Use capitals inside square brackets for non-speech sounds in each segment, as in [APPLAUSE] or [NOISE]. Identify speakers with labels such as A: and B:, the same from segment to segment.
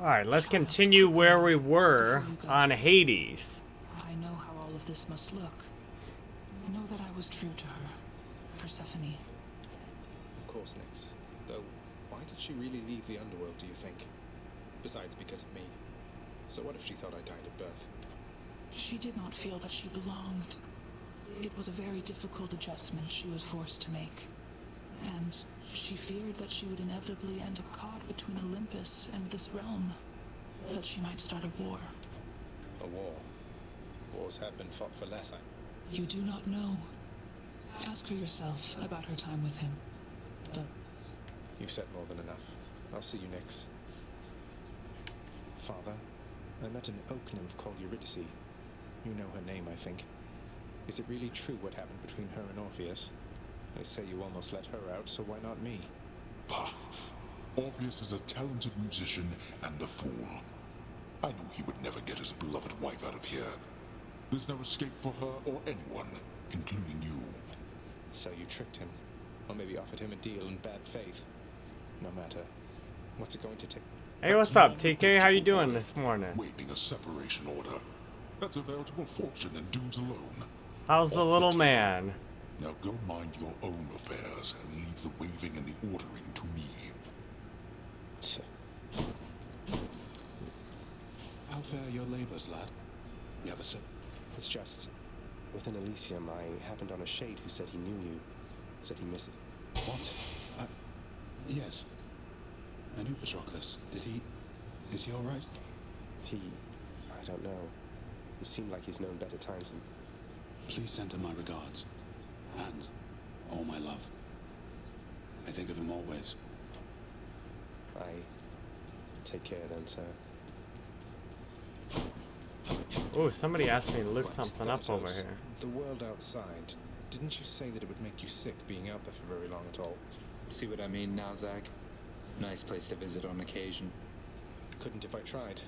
A: Alright, let's continue where we were on Hades.
B: I know how all of this must look. I know that I was true to her, Persephone.
C: Of course, Nyx. Though, why did she really leave the underworld, do you think? Besides, because of me. So what if she thought I died at birth?
B: She did not feel that she belonged. It was a very difficult adjustment she was forced to make. And she feared that she would inevitably end up caught between Olympus and this realm. That she might start a war.
C: A war. Wars have been fought for less, I...
B: You do not know. Ask her yourself about her time with him. But
C: You've said more than enough. I'll see you next. Father, I met an oak nymph called Eurydice. You know her name, I think. Is it really true what happened between her and Orpheus? They say you almost let her out, so why not me?
D: Bah. Orpheus is a talented musician and a fool. I knew he would never get his beloved wife out of here. There's no escape for her or anyone, including you.
C: So you tricked him. Or maybe offered him a deal in bad faith. No matter. What's it going to take?
A: Hey, what's up, TK? How you doing this morning?
D: Waving a separation order. That's a veritable fortune in dudes alone.
A: How's the
D: Off
A: little
D: table.
A: man?
D: Now go mind your own affairs and leave the waving and the ordering to me.
E: How fare your labors, lad? You have a sip?
C: It's just... Within Elysium, I happened on a shade who said he knew you. Said he misses...
E: What? Uh, yes. I knew Patroclus. Did he... Is he alright?
C: He... I don't know. It seemed like he's known better times than...
E: Please send him my regards. And all my love. I think of him always.
C: I... Take care then, sir.
A: Oh, somebody asked me to look
C: What?
A: something up over here.
C: The world outside. Didn't you say that it would make you sick being out there for very long at all?
F: See what I mean now, Zag? Nice place to visit on occasion.
C: Couldn't if I tried.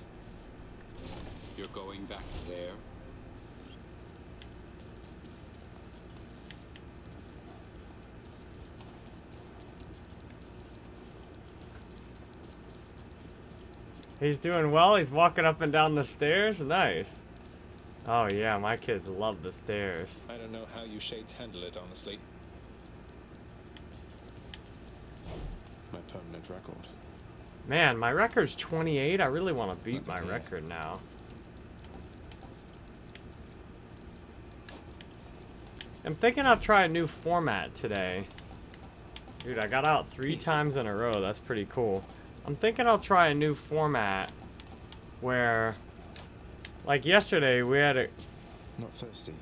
F: You're going back there?
A: He's doing well. He's walking up and down the stairs. Nice. Oh yeah, my kids love the stairs.
C: I don't know how you shades handle it, honestly. My permanent record.
A: Man, my record's 28. I really want to beat my
E: here.
A: record now. I'm thinking I'll try a new format today. Dude, I got out three
C: Easy.
A: times in a row. That's pretty cool. I'm thinking I'll try a new format where, like yesterday, we had a,
C: Not thirsty.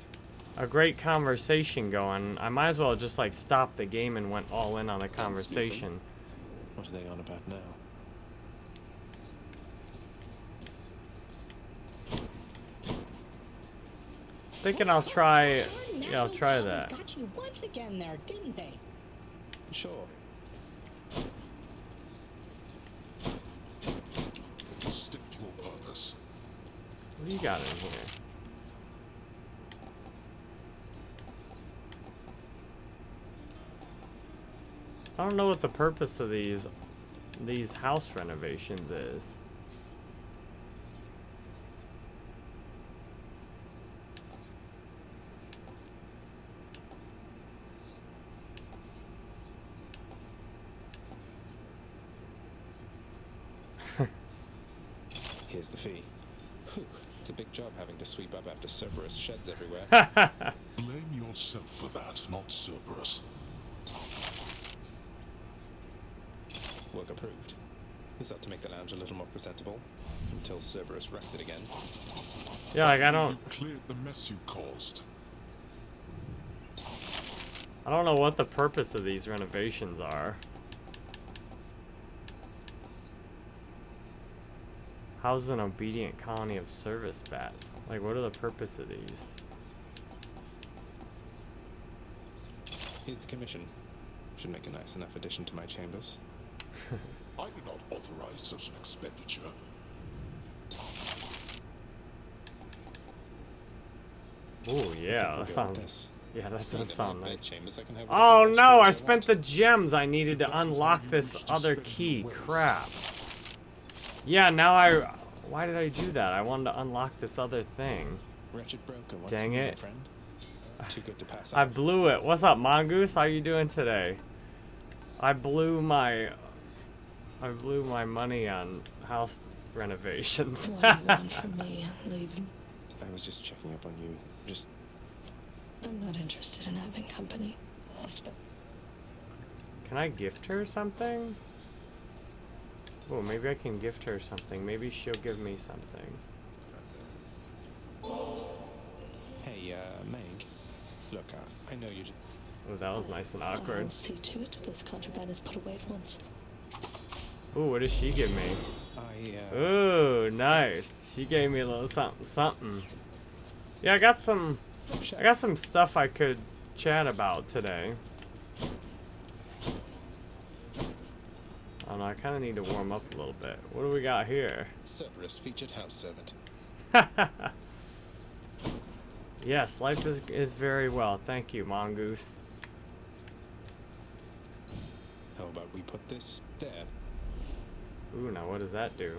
A: a great conversation going. I might as well just like stop the game and went all in on the conversation.
C: What are they on about now?
A: Thinking I'll try, yeah, I'll try
G: television
A: that.
G: got you once again there, didn't they?
C: Sure.
D: Stick to your purpose.
A: What you got in here? I don't know what the purpose of these these house renovations is.
C: Here's the fee. Whew, it's a big job having to sweep up after Cerberus sheds everywhere. [LAUGHS]
D: Blame yourself for that, not Cerberus.
C: Work approved. This ought to make the lounge a little more presentable. Until Cerberus wrecks it again.
A: yeah, like I
D: You
A: don't
D: cleared the mess you caused.
A: I don't know what the purpose of these renovations are. How's an obedient colony of service bats? Like what are the purpose of these?
C: Here's the commission. Should make a nice enough addition to my chambers. [LAUGHS]
D: I did not authorize such an expenditure.
A: Oh yeah,
C: we'll
A: that sounds
C: this.
A: yeah, that does sound nice.
C: bedchambers, I can have
A: Oh no, I spent
C: want.
A: the gems I needed to
D: That is how
A: unlock this other key.
D: wealth.
A: Crap. Yeah, now I... Why did I do that? I wanted to unlock this other thing.
C: Wretched broker, what's
A: Dang it.
C: friend? [SIGHS] Too good to pass
A: I blew it. What's up, Mongoose? How you doing today? I blew my... I blew my money on house renovations.
H: What do you want [LAUGHS] from me? Leave.
C: I was just checking up on you. Just
H: I'm not interested in having company.
A: Can I gift her something? Oh, maybe I can gift her something. Maybe she'll give me something.
C: hey, uh, Meg. Look, I, I know you. j-
A: Oh, that was nice and awkward.
H: I'll see to it this contraband is put away at once.
A: Ooh, what does she give me?
C: I uh,
A: Ooh, nice. She gave me a little something, something. Yeah, I got some. I got some stuff I could chat about today. I don't know. I kind of need to warm up a little bit. What do we got here?
C: Cerberus featured house servant. [LAUGHS]
A: yes, life is is very well. Thank you, Mongoose.
C: How about we put this there?
A: Ooh, now what does that do?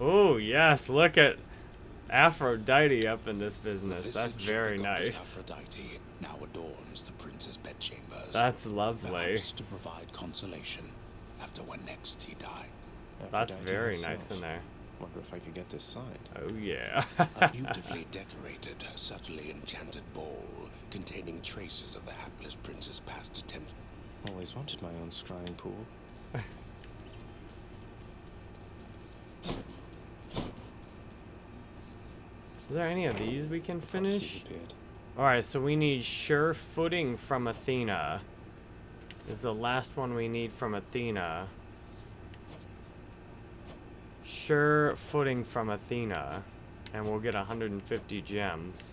A: Ooh, yes, look at Aphrodite up in this business.
E: The
A: That's very nice.
E: Aphrodite now adorns the prince's bedchambers.
A: That's lovely.
E: Perhaps to provide consolation after when next he died.
A: That's
C: Aphrodite
A: very nice in there.
C: Wonder if I could get this signed.
A: Oh yeah.
E: A [LAUGHS] beautifully decorated, subtly enchanted ball containing traces of the hapless prince's past attempts.
C: Always wanted my own scrying pool.
A: Is there any of these we can
C: Prophecies
A: finish?
C: appeared.
A: Alright, so we need sure footing from Athena. Is the last one we need from Athena. Sure footing from Athena. And we'll get 150 gems.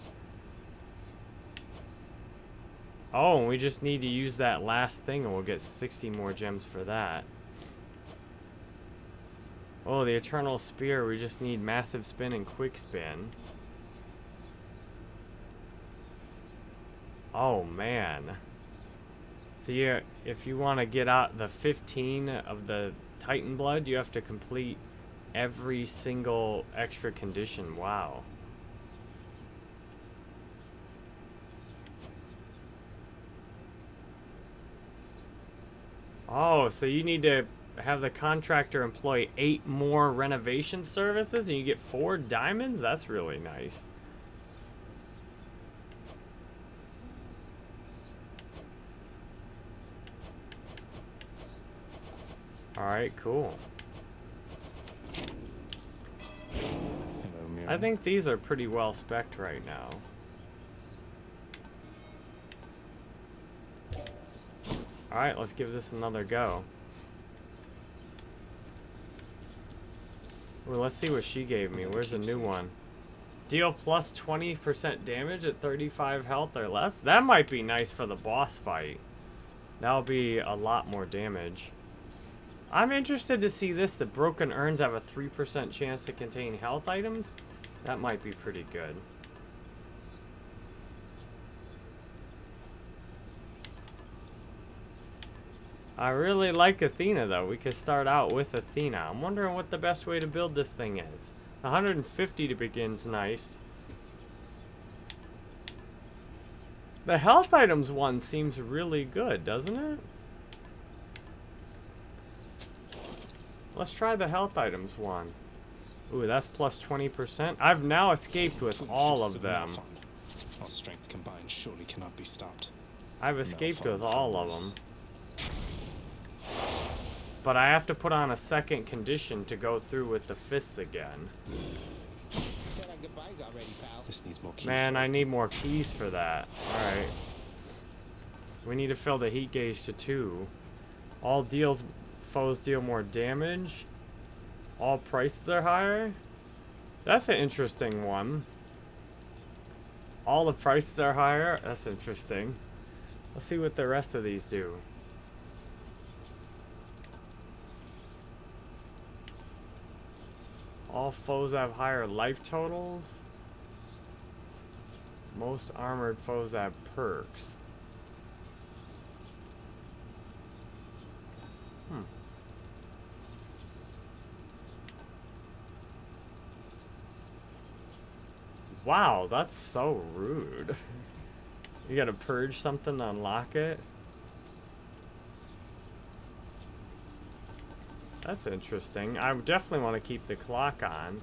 A: Oh, we just need to use that last thing and we'll get 60 more gems for that. Oh, the Eternal Spear, we just need Massive Spin and Quick Spin. Oh man. So yeah, if you want to get out the 15 of the Titan blood, you have to complete every single extra condition. Wow. Oh, so you need to have the contractor employ eight more renovation services and you get four diamonds? That's really nice. Alright, cool.
C: Hello,
A: I think these are pretty well spec'd right now. Alright, let's give this another go. Well, let's see what she gave me. Where's the new one? Deal plus 20% damage at 35 health or less? That might be nice for the boss fight. That'll be a lot more damage. I'm interested to see this. The broken urns have a 3% chance to contain health items. That might be pretty good. I really like Athena though. We could start out with Athena. I'm wondering what the best way to build this thing is. 150 to begin's nice. The health items one seems really good, doesn't it? Let's try the health items one. Ooh, that's plus 20%. I've now escaped with all of them.
C: Malphon. Our strength combined surely cannot be stopped.
A: I've escaped with all of them. But I have to put on a second condition to go through with the fists again.
G: Said our goodbyes already.
C: This needs more keys.
A: Man, I need more keys for that. Alright. We need to fill the heat gauge to two. All deals foes deal more damage. All prices are higher. That's an interesting one. All the prices are higher. That's interesting. Let's see what the rest of these do. All foes have higher life totals. Most armored foes have perks. Wow, that's so rude. You gotta purge something to unlock it? That's interesting. I definitely want to keep the clock on.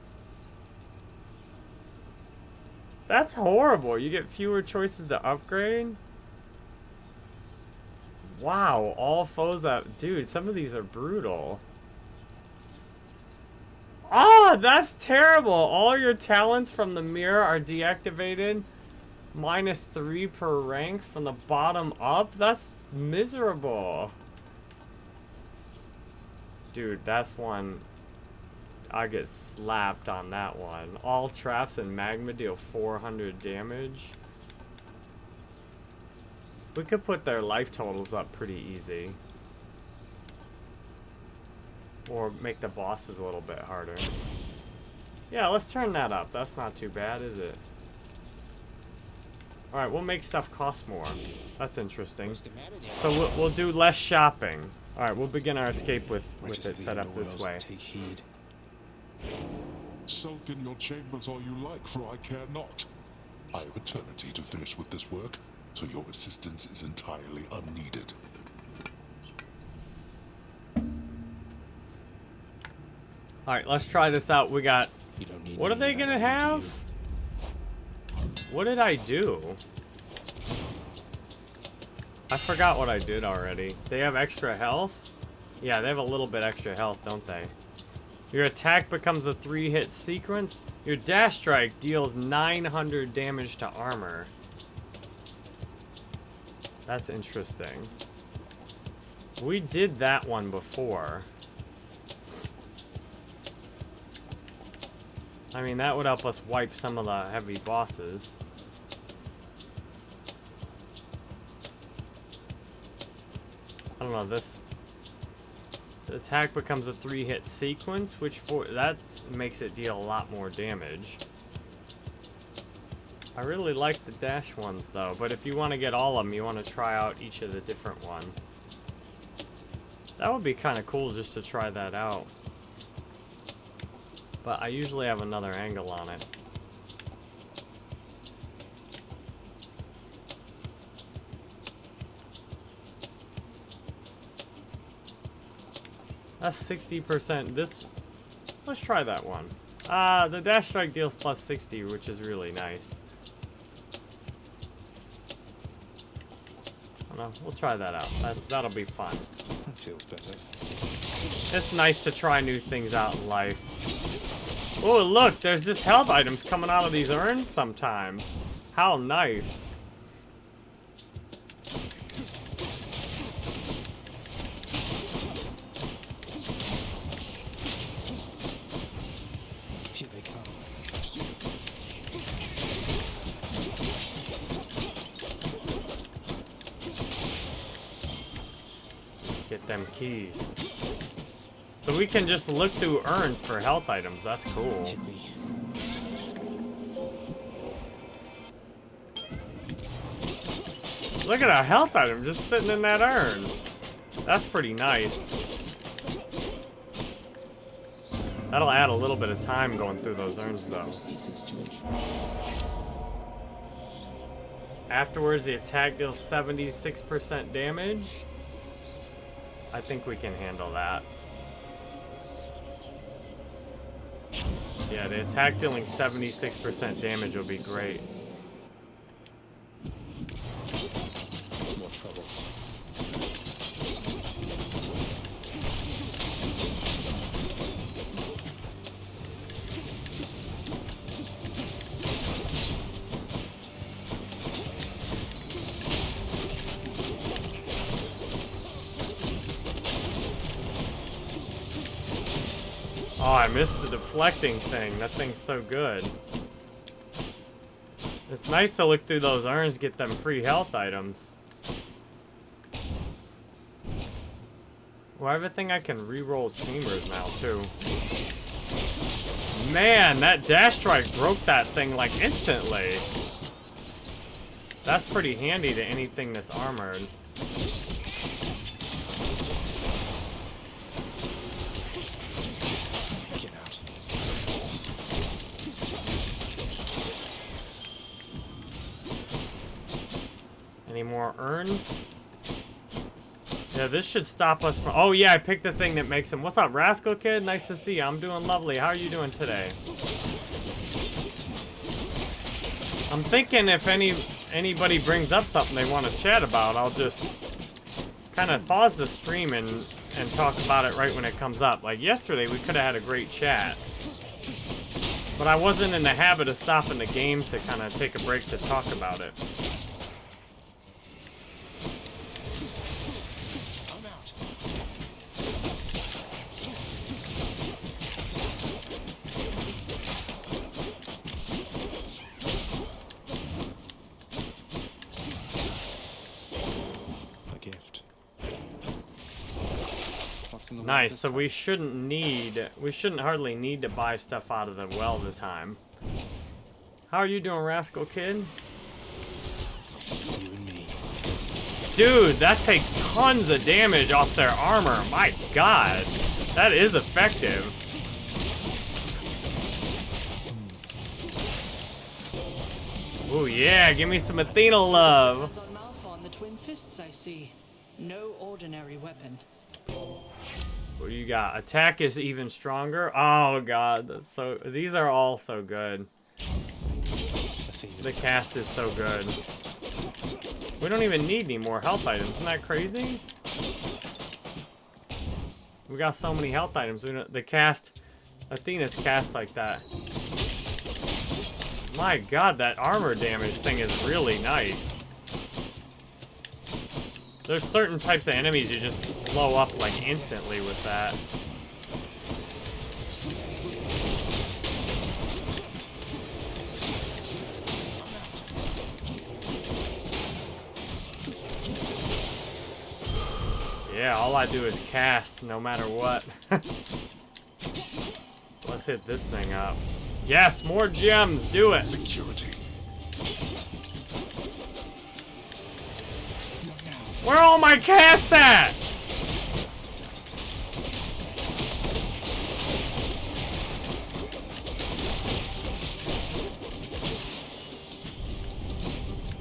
A: That's horrible. You get fewer choices to upgrade? Wow, all foes up. Dude, some of these are brutal. Oh, that's terrible. All your talents from the mirror are deactivated. Minus three per rank from the bottom up. That's miserable. Dude, that's one. I get slapped on that one. All traps and magma deal 400 damage. We could put their life totals up pretty easy. Or make the bosses a little bit harder. Yeah, let's turn that up. That's not too bad, is it? Alright, we'll make stuff cost more. That's interesting.
G: What's the matter there?
A: So we'll, we'll do less shopping. Alright, we'll begin our escape with, with it set up this
C: underworld,
A: way.
C: Take heed.
D: Sulk in your chambers all you like, for I care not. I have eternity to finish with this work, so your assistance is entirely unneeded.
A: Alright, let's try this out. We got...
C: You don't need
A: What are they gonna have? What did I do? I forgot what I did already. They have extra health? Yeah, they have a little bit extra health, don't they? Your attack becomes a three-hit sequence. Your dash strike deals 900 damage to armor. That's interesting. We did that one before. I mean, that would help us wipe some of the heavy bosses. I don't know, this... The attack becomes a three-hit sequence, which for that makes it deal a lot more damage. I really like the dash ones, though, but if you want to get all of them, you want to try out each of the different one. That would be kind of cool just to try that out. But I usually have another angle on it. That's 60%. This... Let's try that one. Uh, the dash strike deals plus 60, which is really nice. I don't know. We'll try that out. That, that'll be fun.
C: That feels better.
A: It's nice to try new things out in life. Oh, look, there's just health items coming out of these urns sometimes. How nice. Get them keys. So we can just look through urns for health items. That's cool. Look at a health item just sitting in that urn. That's pretty nice. That'll add a little bit of time going through those urns, though. Afterwards, the attack deals 76% damage. I think we can handle that. Yeah, the attack dealing 76% damage will be great. Deflecting thing. That thing's so good. It's nice to look through those urns, get them free health items. Well, I have a thing I can re-roll chambers now, too. Man, that dash strike broke that thing, like, instantly. That's pretty handy to anything that's armored. Urns. Yeah, this should stop us from... Oh, yeah, I picked the thing that makes him... What's up, Rascal Kid? Nice to see you. I'm doing lovely. How are you doing today? I'm thinking if any anybody brings up something they want to chat about, I'll just kind of pause the stream and, and talk about it right when it comes up. Like yesterday, we could have had a great chat. But I wasn't in the habit of stopping the game to kind of take a break to talk about it.
C: I'm out. A gift. What's in the world
A: Nice, so we shouldn't need, we shouldn't hardly need to buy stuff out of the well this time. How are you doing, Rascal Kid?
C: You and me.
A: Dude, that takes tons of damage off their armor. My god. That is effective. Oh yeah, give me some Athena love.
I: On Malphon, the twin fists I see. No ordinary weapon.
A: What do you got? Attack is even stronger. Oh god, that's so these are all so good. The cast is so good. We don't even need any more health items. Isn't that crazy? We got so many health items. The cast, Athena's cast like that. My god, that armor damage thing is really nice. There's certain types of enemies you just blow up like instantly with that. Yeah, all I do is cast no matter what. [LAUGHS] Let's hit this thing up. Yes, more gems, do it.
D: Security.
A: Where are all my casts at?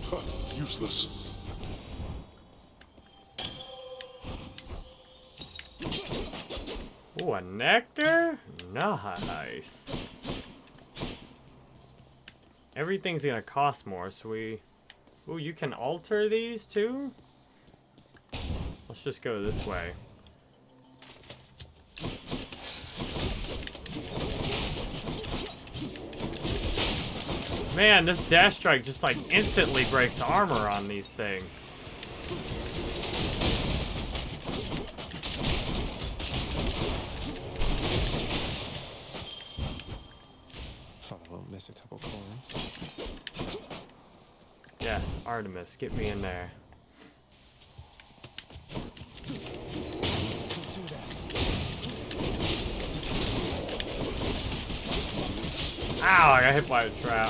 D: Huh, useless.
A: Ooh, a nectar? Nice. Everything's gonna cost more, so we... Ooh, you can alter these too? Let's just go this way. Man, this dash strike just like instantly breaks armor on these things.
C: Thought I won't miss a couple coins.
A: Yes, Artemis, get me in there.
C: Don't do that.
A: Ow, I got hit by a trap.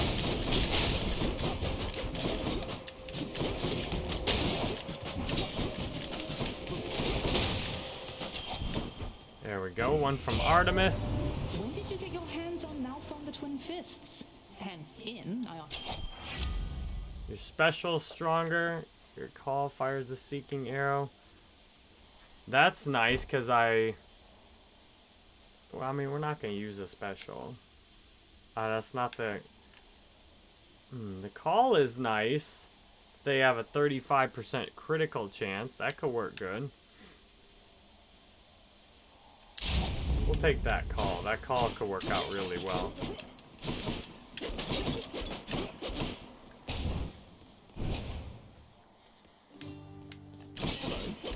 A: There we go, one from Artemis.
J: When did you get your hands on Malphon the Twin Fists? Hands in, I.
A: Your special stronger. Your call fires the seeking arrow. That's nice because I. Well, I mean, we're not going to use a special. Uh, that's not the. Hmm, the call is nice. If they have a 35% critical chance, that could work good. We'll take that call. That call could work out really well.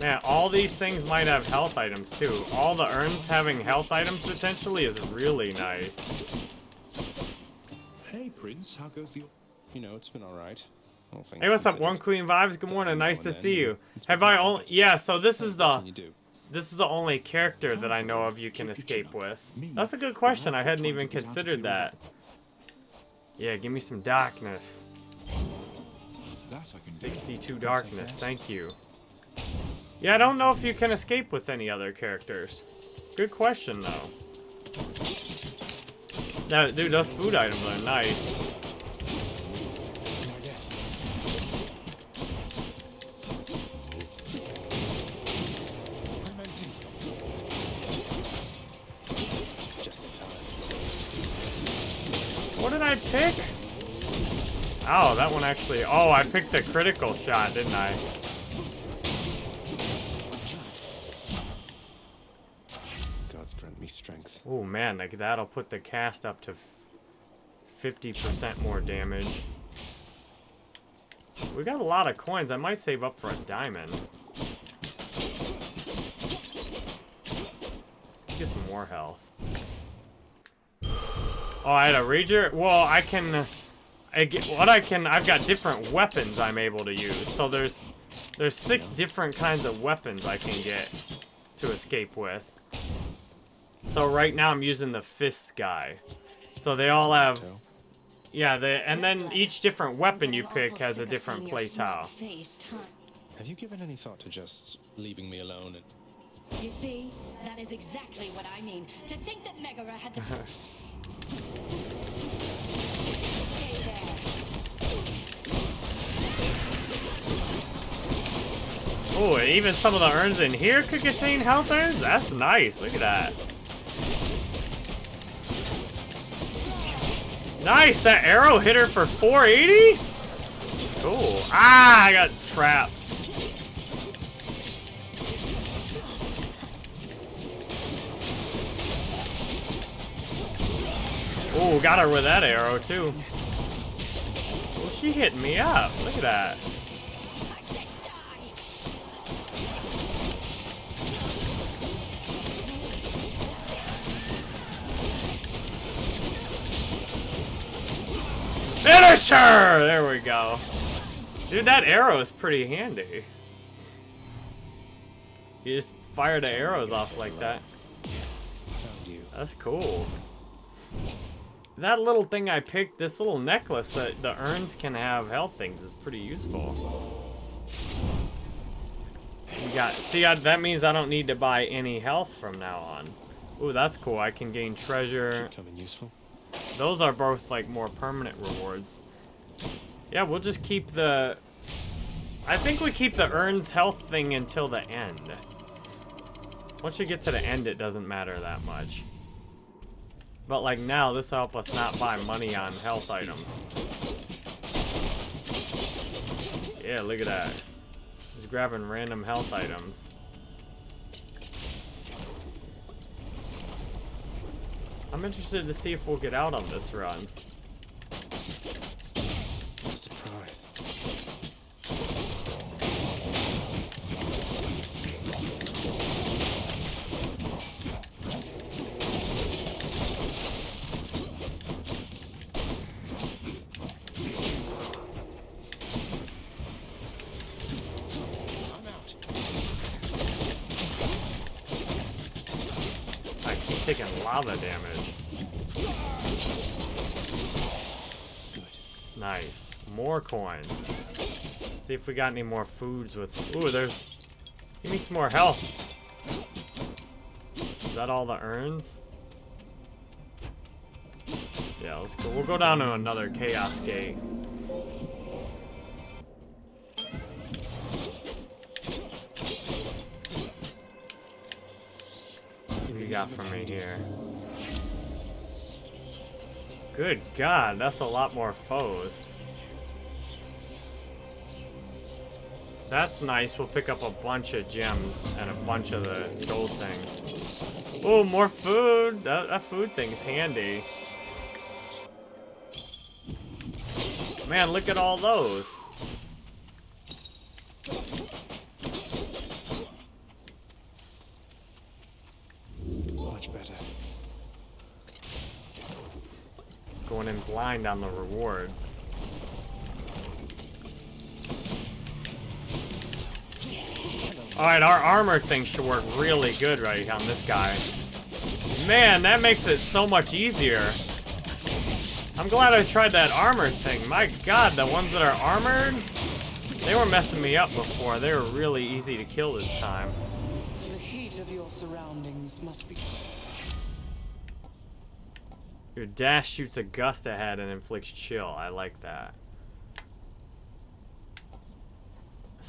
A: Man, all these things might have health items too. All the urns having health items potentially is really nice.
E: Hey, Prince, how goes the...
C: You know, it's been alright. all things
A: Hey, what's up. One Queen Vibes? Good morning, nice to see
C: you know,
A: you.
C: it's
A: Have I
C: fun,
A: only? Yeah, so this is the
C: can you do?
A: this is the only character that I know of you can escape with. That's a good question. I hadn't even considered that. Yeah, give me some darkness.
E: That I can do.
A: 62 darkness. Thank you. Yeah, I don't know if you can escape with any other characters. Good question, though. Dude, those food items are nice.
C: What did
A: I pick? Oh, that one actually... Oh, I picked the critical shot, didn't I? Man, like that'll put the cast up to 50% more damage. We got a lot of coins. I might save up for a diamond. Get some more health. Oh, I had a rager? Well, I can... I get, what I can... I've got different weapons I'm able to use. So there's... There's six different kinds of weapons I can get to escape with. So right now I'm using the fist guy. So they all have... Yeah, they, and then each different weapon you pick has a different play tile.
C: Have you given any thought to just leaving me alone and
K: You see, that is exactly what I mean. To think that Megara had to [LAUGHS] stay there.
A: Oh, even some of the urns in here could contain health urns? That's nice. Look at that. Nice! That arrow hit her for 480? Cool. Ah, I got trapped. Oh, got her with that arrow, too. Oh, she hit me up. Look at that. Finisher! There we go. Dude, that arrow is pretty handy. You just fire the arrows off like that. That's cool. That little thing I picked, this little necklace that the urns can have health things is pretty useful. You got, see, I, that means I don't need to buy any health from now on. Ooh, that's cool. I can gain treasure.
C: Should come in useful.
A: Those are both like more permanent rewards. Yeah, we'll just keep the... I think we keep the earns health thing until the end. Once you get to the end, it doesn't matter that much. But like now, this will help us not buy money on health items. Yeah, look at that. Just grabbing random health items. I'm interested to see if we'll get out on this run.
C: Surprise.
A: I keep taking lava damage. Nice. More coins. See if we got any more foods with... Ooh, there's... Give me some more health. Is that all the urns? Yeah, let's go. We'll go down to another Chaos Gate. What do you got for me here? Good God, that's a lot more foes. That's nice. We'll pick up a bunch of gems and a bunch of the gold things. Oh, more food. That, that food thing's handy. Man, look at all those.
C: Much better.
A: Going in blind on the rewards. Alright, our armor thing should work really good right on this guy. Man, that makes it so much easier. I'm glad I tried that armor thing. My god, the ones that are armored, they were messing me up before. They were really easy to kill this time.
I: The heat of your surroundings must be.
A: Your dash shoots a gust ahead and inflicts chill. I like that.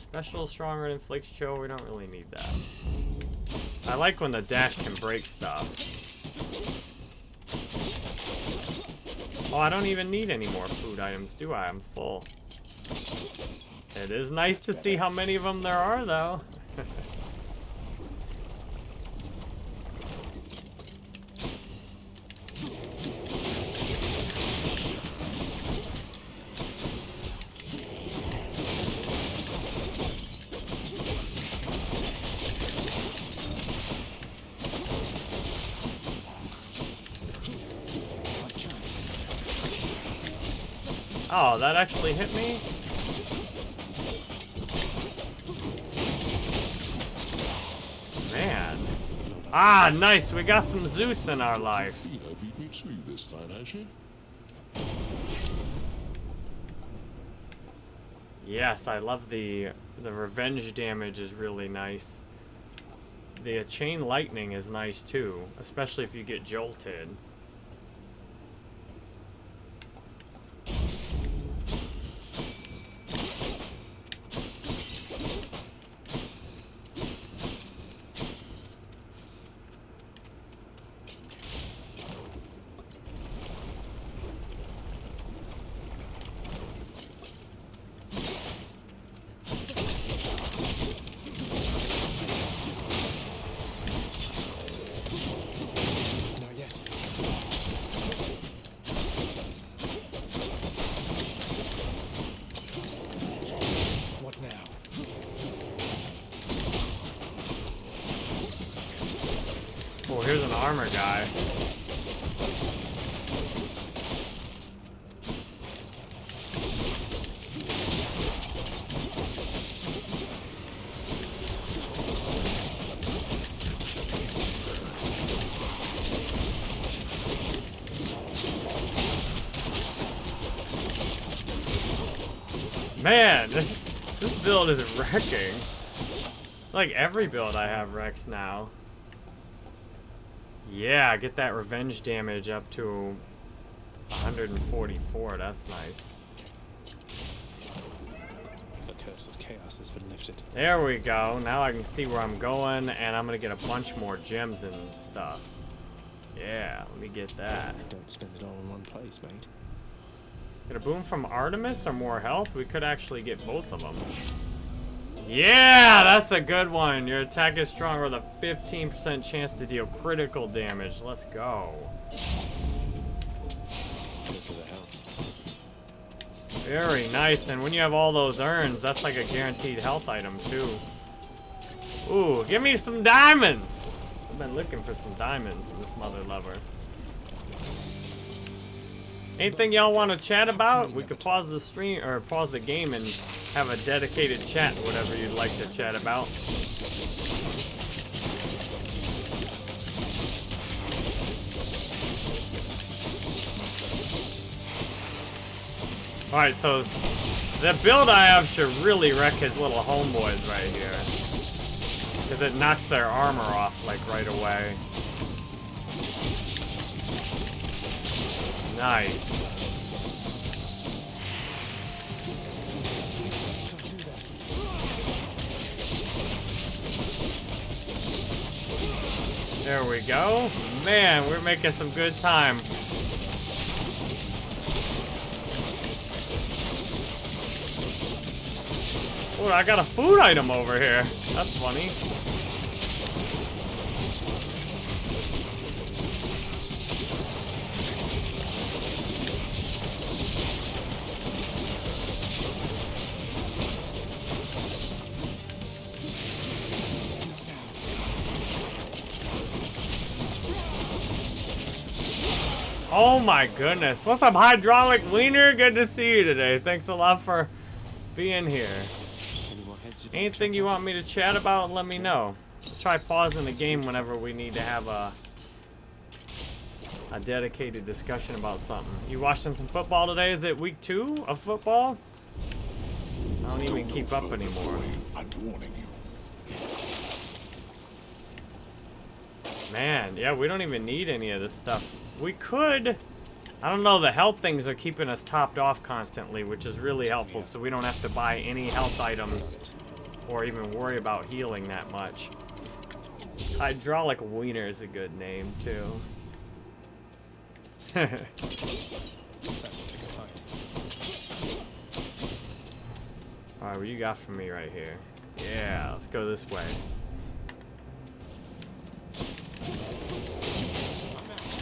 A: Special stronger and inflicts chill. We don't really need that. I like when the dash can break stuff. Oh, I don't even need any more food items, do I? I'm full. It is nice to see how many of them there are, though. [LAUGHS] Oh, that actually hit me? Man. Ah, nice. We got some Zeus in our life.
D: Athena beat me to you this time.
A: Yes, I love the the revenge damage is really nice. The chain lightning is nice too, especially if you get jolted.
C: Not yet. What now?
A: Oh, here's an armor guy. Man, [LAUGHS] this build is wrecking. Like every build I have wrecks now. Yeah, get that revenge damage up to 144. That's nice.
C: The curse of chaos has been lifted.
A: There we go. Now I can see where I'm going, and I'm gonna get a bunch more gems and stuff. Yeah, let me get that.
C: Don't spend it all in one place, mate.
A: Get a boon from Artemis or more health? We could actually get both of them. Yeah, that's a good one. Your attack is strong with a 15% chance to deal critical damage. Let's go. Very nice. And when you have all those urns, that's like a guaranteed health item too. Ooh, give me some diamonds. I've been looking for some diamonds in this mother lover. Anything y'all want to chat about? We could pause the stream or pause the game and have a dedicated chat, whatever you'd like to chat about. Alright, so the build I have should really wreck his little homeboys right here. Because it knocks their armor off, like, right away. Nice. There we go. Man, we're making some good time. Oh, I got a food item over here. That's funny. Oh my goodness. What's up, Hydraulic Wiener? Good to see you today. Thanks a lot for being here.
C: Any more heads you'd like to
A: Anything you want me to chat about, let me know. Try pausing the game whenever we need to have a a dedicated discussion about something. You watching some football today? Is it week two of football? I don't even keep up anymore.
D: I'm warning you.
A: Man, yeah, we don't even need any of this stuff. We could. I don't know, the health things are keeping us topped off constantly, which is really helpful, so we don't have to buy any health items or even worry about healing that much. Hydraulic Wiener is a good name, too. [LAUGHS] Alright, what you got for me right here? Yeah, let's go this way.
C: I'm empty. Not now.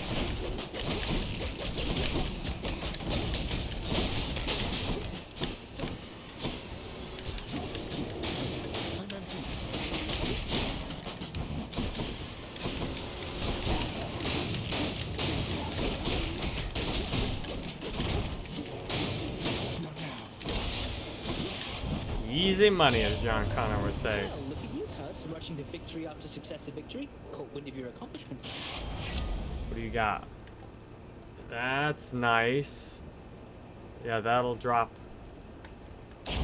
A: Easy money, as John Connor would say.
L: Well, look at you, Cuz, rushing to victory after successive victory. Caught wind of your accomplishments.
A: What do you got? That's nice. Yeah, that'll drop.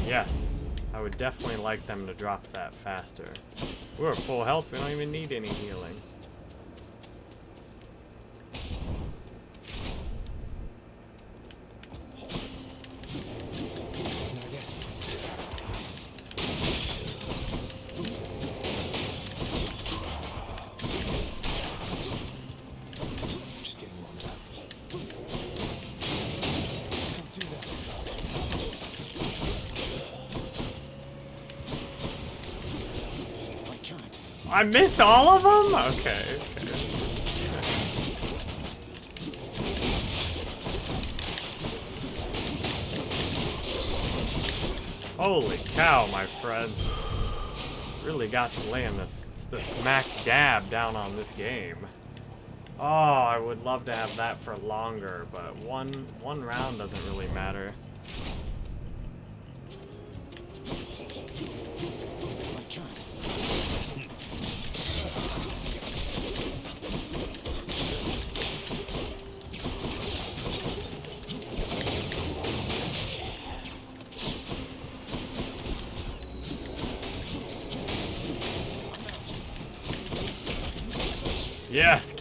A: Yes. I would definitely like them to drop that faster. We're at full health. We don't even need any healing.
C: I
A: missed all of them? Okay. Holy cow, my friends. Really got to land this the smack dab down on this game. Oh, I would love to have that for longer, but one one round doesn't really matter.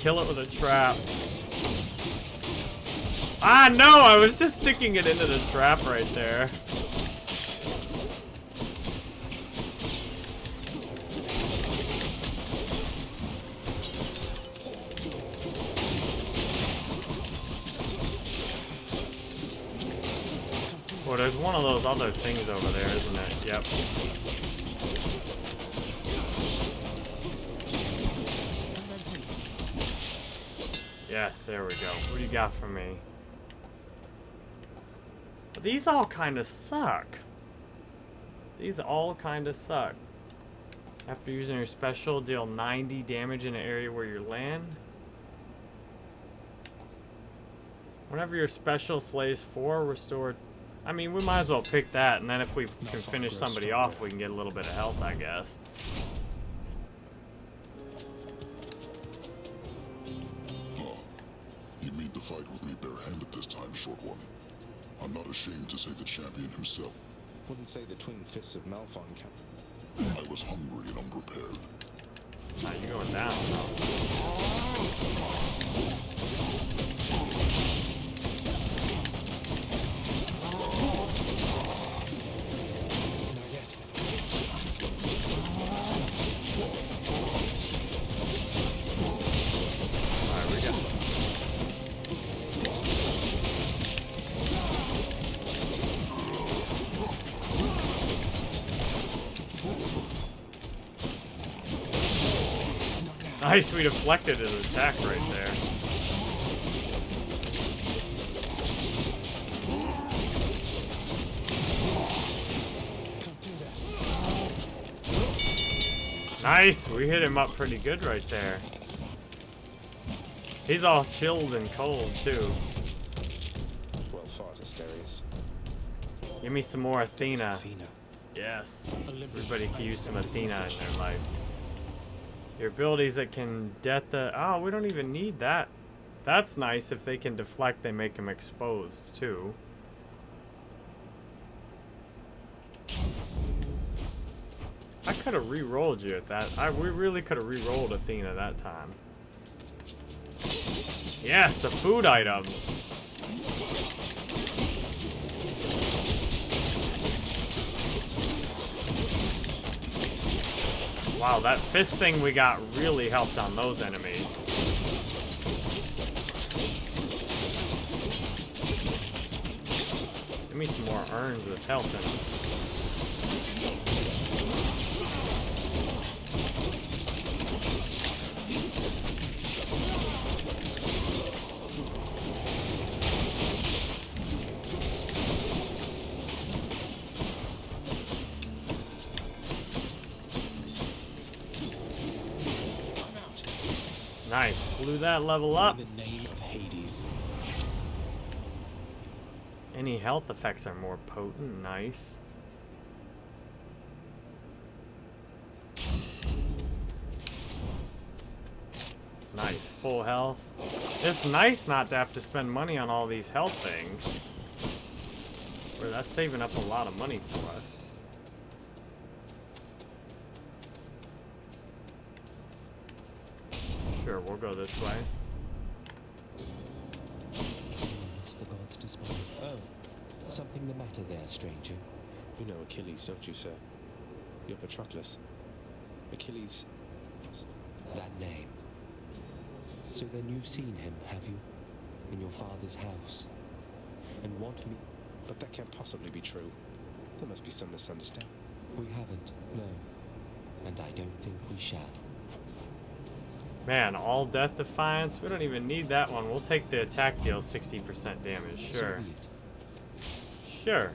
A: Kill it with a trap. Ah, no, I was just sticking it into the trap right there. Well, there's one of those other things over there, isn't it? Yep. Yes, there we go. What do you got for me? These all kind of suck. These all kind of suck. After using your special, deal 90 damage in an area where you land. Whenever your special slays 4, restore... I mean, we might as well pick that, and then if we can finish somebody off, we can get a little bit of health, I guess.
D: Fight with me barehanded this time, short one? I'm not ashamed to say the champion himself.
C: Wouldn't say the twin fists of Malphon can.
D: I was hungry and unprepared.
A: Ah, you're going down, Nice, we deflected his attack right there.
C: Can't do that.
A: Nice, we hit him up pretty good right there. He's all chilled and cold, too.
C: Well fought, Asterius.
A: Give me some more Athena.
C: Athena.
A: Yes.
C: Olympus
A: Everybody can use some Athena in their life. Your abilities that can det the... Oh, we don't even need that. That's nice. If they can deflect, they make them exposed, too. I could have re-rolled you at that. I we really could have re-rolled Athena that time. Yes, the food items. Wow, that fist thing we got really helped on those enemies. Give me some more urns with health in them. Blew that level up.
C: In the name of Hades.
A: Any health effects are more potent. Nice. Nice. Full health. It's nice not to have to spend money on all these health things. Where that's saving up a lot of money for us. Sure, we'll go this way.
M: It's the gods despise. Oh, something the matter there, stranger?
C: You know Achilles, don't you, sir? You're Patroclus. Achilles.
M: That name. So then you've seen him, have you? In your father's house. And want me.
C: But that can't possibly be true. There must be some misunderstanding.
M: We haven't, no. And I don't think we shall.
A: Man, all death defiance? We don't even need that one. We'll take the attack deal 60% damage. Sure. Sure.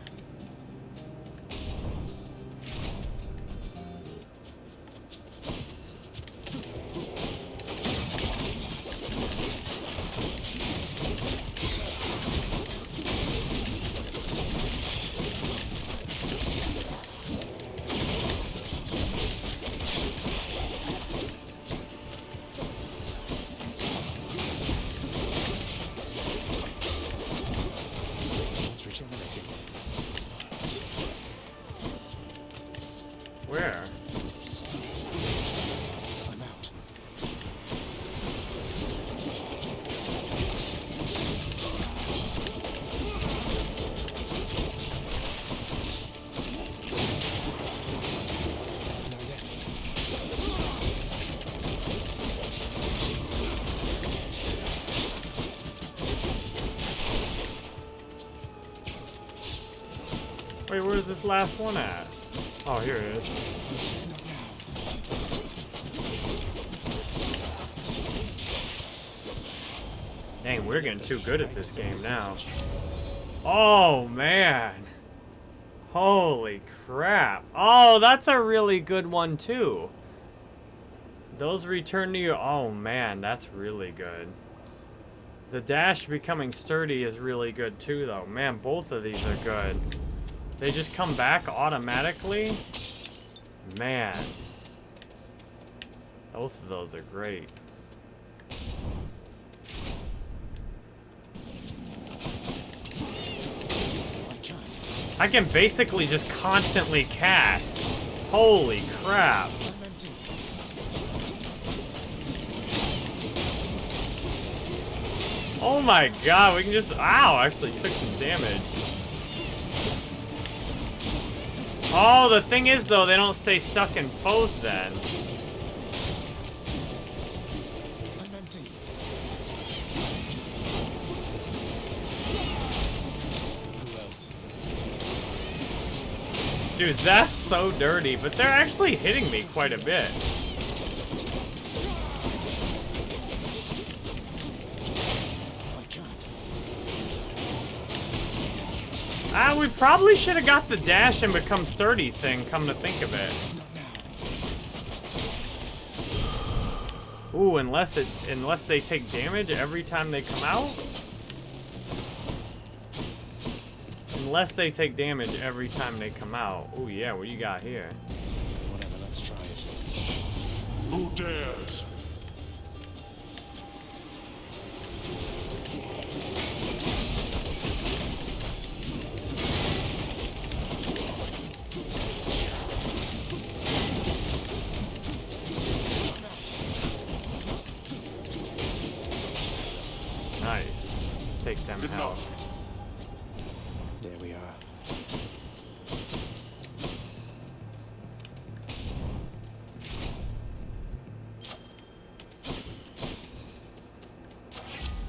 A: Last one at? Oh, here it is. Dang, we're getting too good at this game now. Oh, man. Holy crap. Oh, that's a really good one, too. Those return to you. Oh, man, that's really good. The dash becoming sturdy is really good, too, though. Man, both of these are good. They just come back automatically? Man. Both of those are great. I can basically just constantly cast. Holy crap. Oh my god, we can just... Ow, actually took some damage. Oh, the thing is, though, they don't stay stuck in foes then. Dude, that's so dirty, but they're actually hitting me quite a bit. Ah, we probably should have got the dash and become sturdy thing, come to think of it. Ooh, unless it unless they take damage every time they come out? Unless they take damage every time they come out. Ooh, yeah, what you got here?
C: Whatever, let's try it.
D: Who dares?
A: Take them out.
D: Enough.
C: There we are.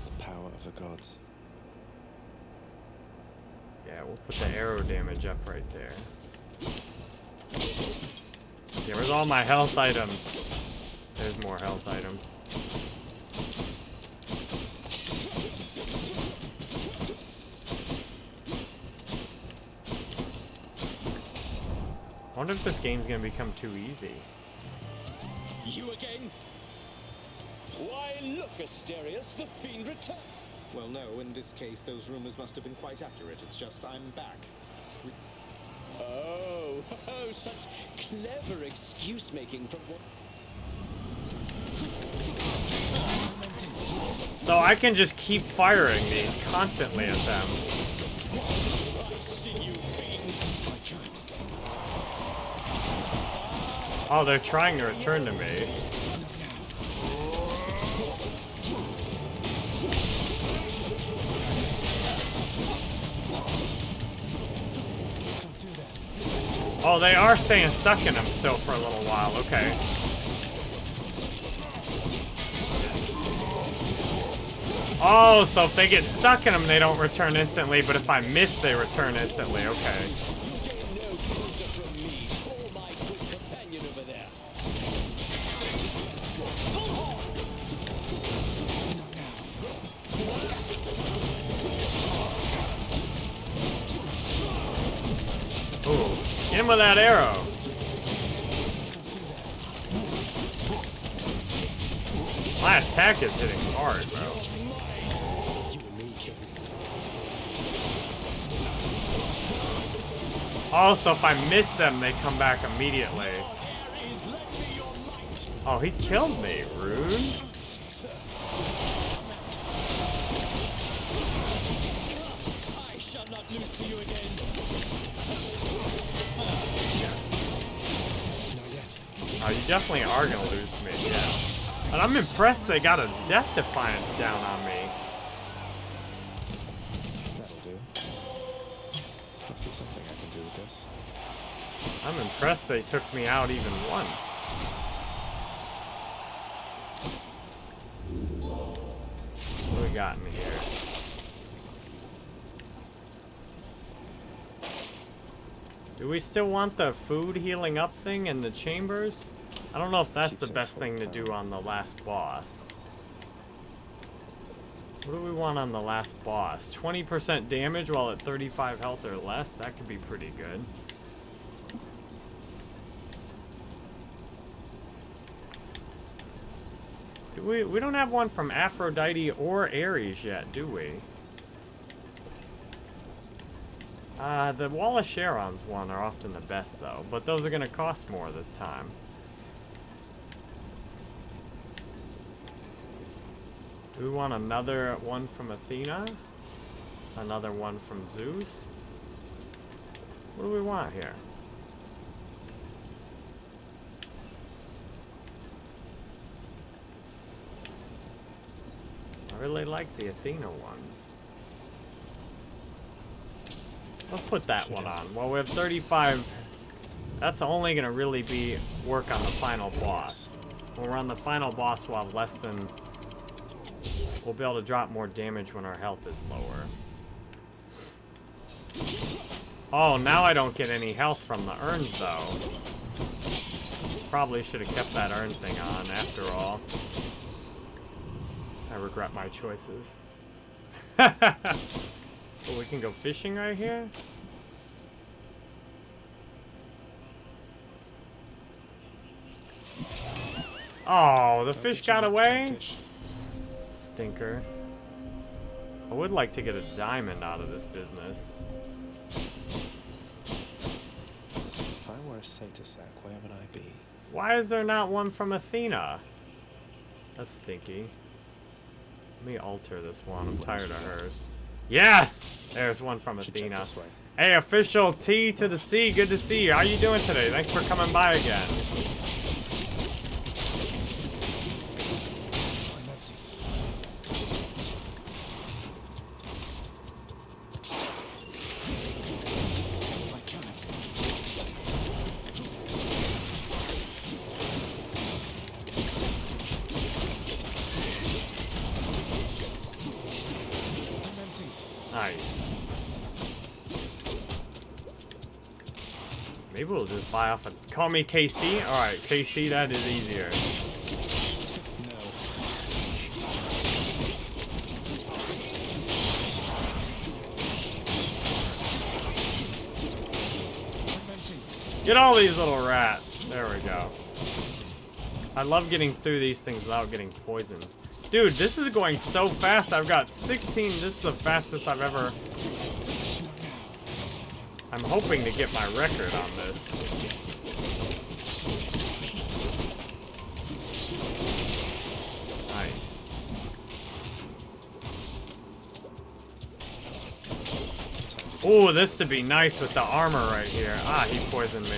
C: The power of the gods.
A: Yeah, Yeah, we'll put the arrow damage up right there. Yeah, where's all my health items? There's more health items. Wonder if this game's gonna become too easy.
N: You again? Why, look, Asterius, the fiend returned.
C: Well, no, in this case, those rumors must have been quite accurate. It's just I'm back.
N: Oh, [LAUGHS] oh, such clever excuse making from what?
A: So I can just keep firing these constantly at them.
N: I see you, fiend.
A: Oh, they're trying to return to me. Oh, they are staying stuck in them still for a little while. Okay. Oh, so if they get stuck in them, they don't return instantly, but if I miss, they return instantly. Okay. Also, if I miss them, they come back immediately. Oh, he killed me,
N: not lose to you.
A: Oh, definitely are gonna lose to me, yeah. But I'm impressed they got a Death Defiance down on me.
C: I can do with this.
A: I'm impressed they took me out even once. What do we got in here? Do we still want the food healing up thing in the chambers? I don't know if that's the best thing to do on the last boss. What do we want on the last boss? 20% damage while at 35 health or less? That could be pretty good. Do we, we don't have one from Aphrodite or Ares yet, do we? Uh, the Well of Charon's one are often the best, though. But those are going to cost more this time. Do we want another one from Athena? Another one from Zeus? What do we want here? I really like the Athena ones. Let's put that one on. Well, we have 35. That's only going to really be work on the final boss. When we're on the final boss, we'll have less than... We'll be able to drop more damage when our health is lower. Oh, now I don't get any health from the urns, though. Probably should have kept that urn thing on, after all. I regret my choices. [LAUGHS] Oh, we can go fishing right here? Oh, the fish got away?
C: fish.
A: Stinker. I would like to get a diamond out of this business.
C: If I were a Satyr where would I be?
A: Why is there not one from Athena? That's stinky. Let me alter this one. I'm tired of hers. Yes! There's one from
C: Should
A: Athena. Hey, official T to the C. Good to see you. How are you doing today? Thanks for coming by again. Call me KC. All right, KC, that is easier. Get all these little rats. There we go. I love getting through these things without getting poisoned. Dude, this is going so fast. I've got 16. This is the fastest I've ever... I'm hoping to get my record on this. Ooh, this would be nice with the armor right here. Ah, he poisoned me.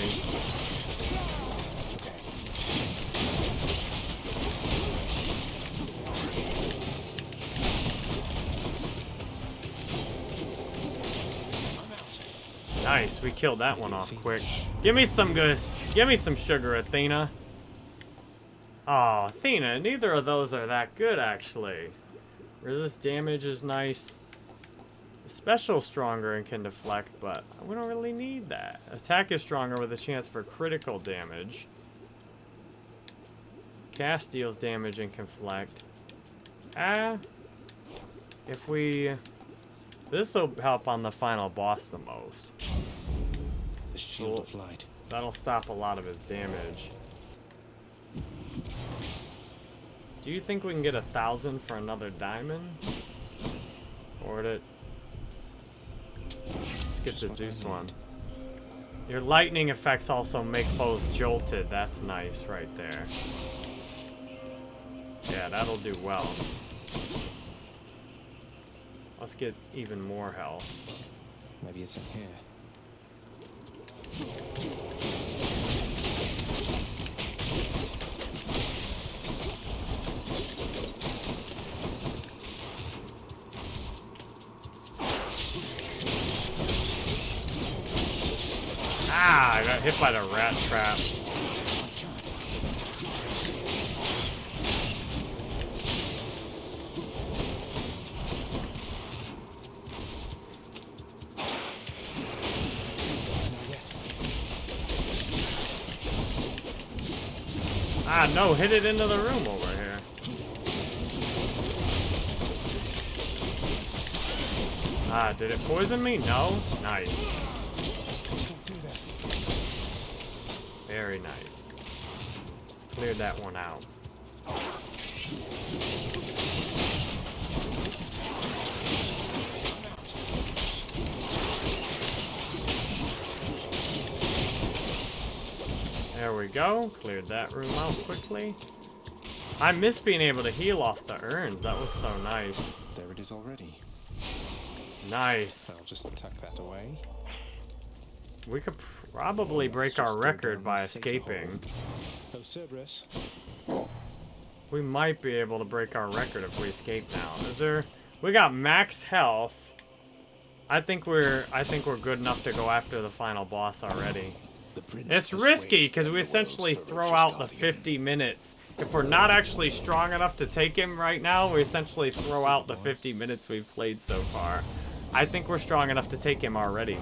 A: Nice, we killed that one off quick. Give me some good, give me some sugar, Athena. Oh, Athena, neither of those are that good, actually. Resist damage is nice. Special stronger and can deflect, but we don't really need that. Attack is stronger with a chance for critical damage. Cast deals damage and can deflect. Ah, if we... This will help on the final boss the most.
C: The shield of light.
A: That'll stop a lot of his damage. Do you think we can get a thousand for another diamond? Or it? Get the Zeus one. Your lightning effects also make foes jolted. That's nice right there. Yeah, that'll do well. Let's get even more health.
C: Maybe it's in here.
A: Ah, I hit by the rat trap. Ah, no, hit it into the room over here. Ah, did it poison me? No? Nice. Very nice. Cleared that one out. There we go. Cleared that room out quickly. I miss being able to heal off the urns. That was so nice.
C: There it is already.
A: Nice.
C: I'll just tuck that away.
A: We could probably break our record by escaping.
C: Cerberus.
A: We might be able to break our record if we escape now. Is there... We got max health. I think we're... I think we're good enough to go after the final boss already. It's risky because we essentially throw out the 50 minutes. If we're not actually strong enough to take him right now, we essentially throw out the 50 minutes we've played so far. I think we're strong enough to take him already.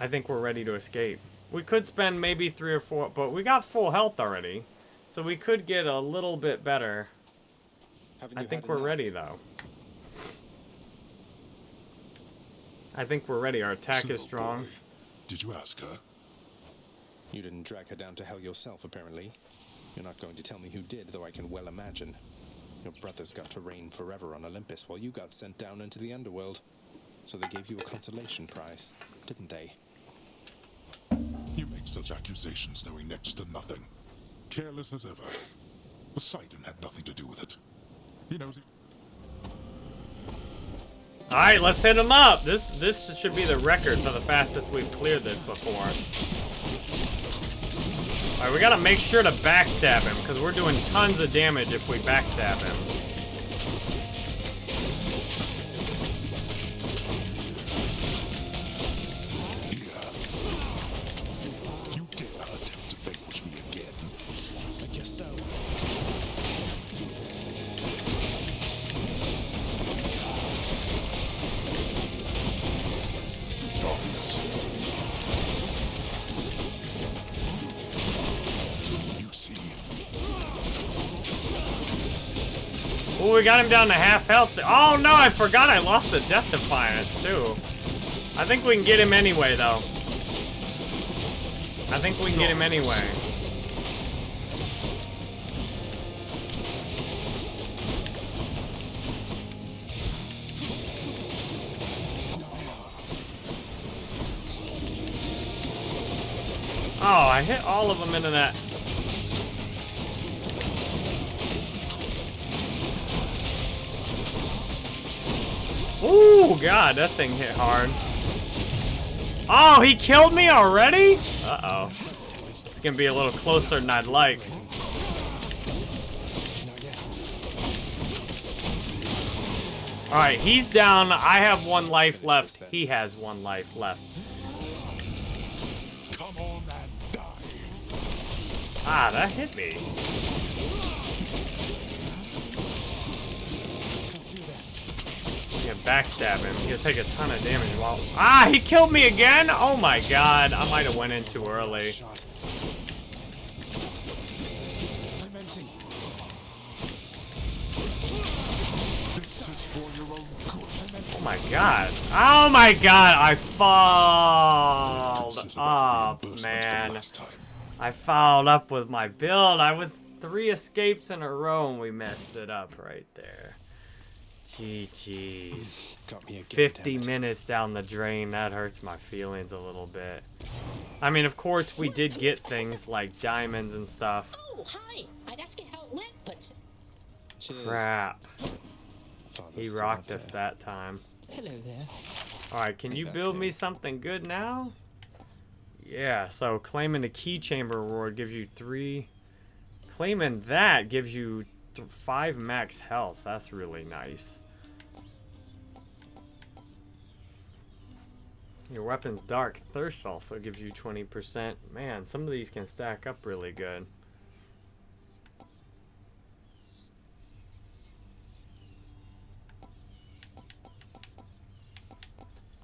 A: I think we're ready to escape. We could spend maybe three or four, but we got full health already. So we could get a little bit better.
C: Haven't
A: I think we're
C: enough?
A: ready though. I think we're ready. Our attack is strong.
D: boy, Did you ask her?
C: You didn't drag her down to hell yourself, apparently. You're not going to tell me who did, though I can well imagine. Your brothers got to reign forever on Olympus while you got sent down into the underworld. So they gave you a consolation prize, didn't they?
D: Such accusations knowing next to nothing. Careless as ever. Poseidon had nothing to do with it. He knows it.
A: All right, let's hit him up. This this should be the record for the fastest we've cleared this before. All right, we gotta make sure to backstab him because we're doing tons of damage if we backstab him. Him down to half health. Oh no, I forgot I lost the Death Defiance too. I think we can get him anyway though. I think we can get him anyway. Oh, I hit all of them into that. God, that thing hit hard. Oh, he killed me already? Uh-oh. It's gonna be a little closer than I'd like. Alright, he's down. I have one life left. He has one life left.
D: Come on.
A: Ah, that hit me. Backstab him. He'll take a ton of damage while... Ah, he killed me again? Oh my god. I might have went in too early. Oh my god. Oh my god, I fouled up, man. I fouled up with my build. I was three escapes in a row and we messed it up right there. GG's. [LAUGHS]
C: Got me again,
A: 50 minutes down the drain. That hurts my feelings a little bit. I mean, of course, we did get things like diamonds and stuff.
G: Oh, hi. I'd ask you how it went, but
C: Cheers.
A: Crap. He rocked us
C: there.
A: that time.
I: Hello there.
A: Alright, can
C: Hey,
A: you
C: that's
A: build me something good now? Yeah, so claiming the key chamber reward gives you three. Claiming that gives you th five max health. That's really nice. Your weapon's dark thirst also gives you 20%. Man, some of these can stack up really good.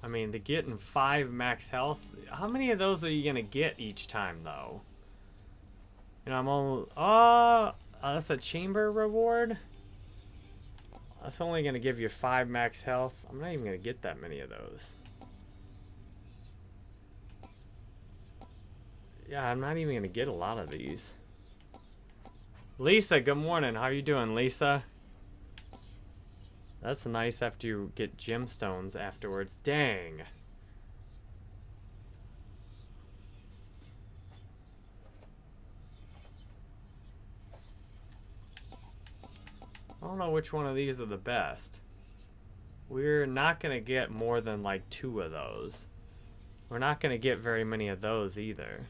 A: I mean, to getting five max health, how many of those are you gonna get each time, though? You know, I'm almost. Oh, uh, that's a chamber reward. That's only gonna give you five max health. I'm not even gonna get that many of those. Yeah, I'm not even gonna get a lot of these. Lisa, good morning. How you doing, Lisa? That's nice after you get gemstones afterwards. Dang. I don't know which one of these are the best. We're not going to get more than like two of those. We're not going to get very many of those either.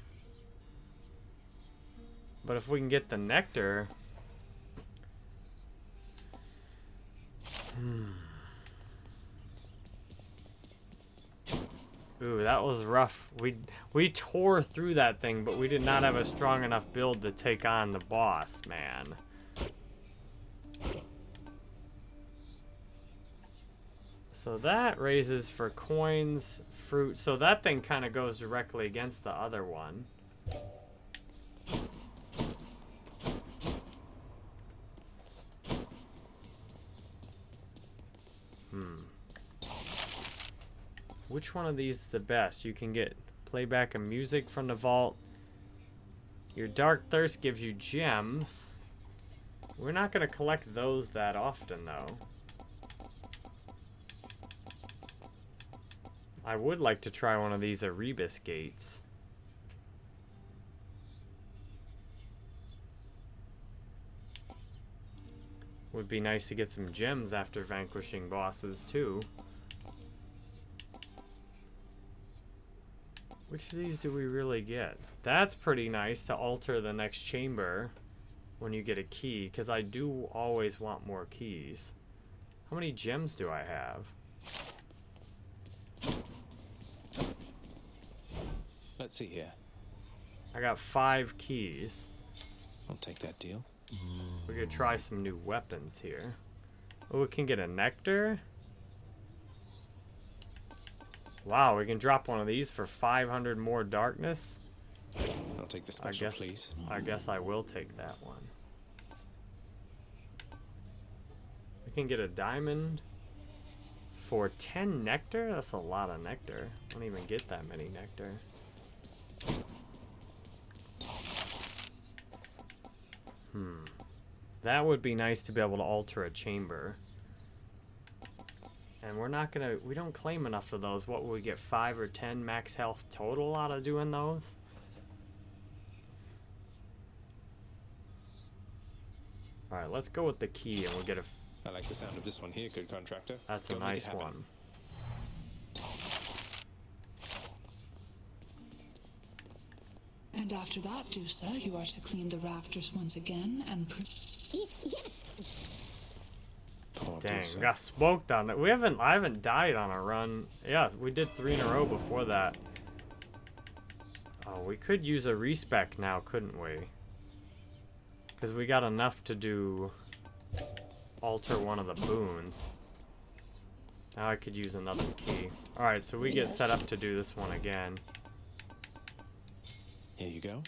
A: But if we can get the nectar... Hmm. Ooh, that was rough. We we tore through that thing, but we did not have a strong enough build to take on the boss, man. So that raises for coins, fruit. So that thing kind of goes directly against the other one. Which one of these is the best? You can get playback of music from the vault. Your Dark Thirst gives you gems. We're not going to collect those that often, though. I would like to try one of these Erebus gates. Would be nice to get some gems after vanquishing bosses, too. Which of these do we really get? That's pretty nice to alter the next chamber when you get a key, because I do always want more keys. How many gems do I have?
C: Let's see here.
A: I got five keys.
C: I'll take that deal.
A: We could try some new weapons here. Oh, we can get a nectar. Wow, we can drop one of these for 500 more darkness.
C: I'll take the
A: I
C: special,
A: guess,
C: please.
A: I guess I will take that one. We can get a diamond for 10 nectar? That's a lot of nectar. I don't even get that many nectar. Hmm. That would be nice to be able to alter a chamber. And we're not gonna, we don't claim enough of those. What will we get, 5 or 10 max health total out of doing those? Alright, let's go with the key and we'll get a...
C: I like the sound of this one here, good contractor.
A: That's
C: Go
A: a nice one.
B: And after that, Dusa, you are to clean the rafters once again and. Pre-
G: yes.
A: Oh, Dang, we got smoked on that. We haven't, I haven't died on a run. Yeah, we did three in a row before that. Oh, we could use a respec now, couldn't we? Because we got enough to do alter one of the boons. Now I could use another key. Alright, so we get set up to do this one again.
C: Here you go.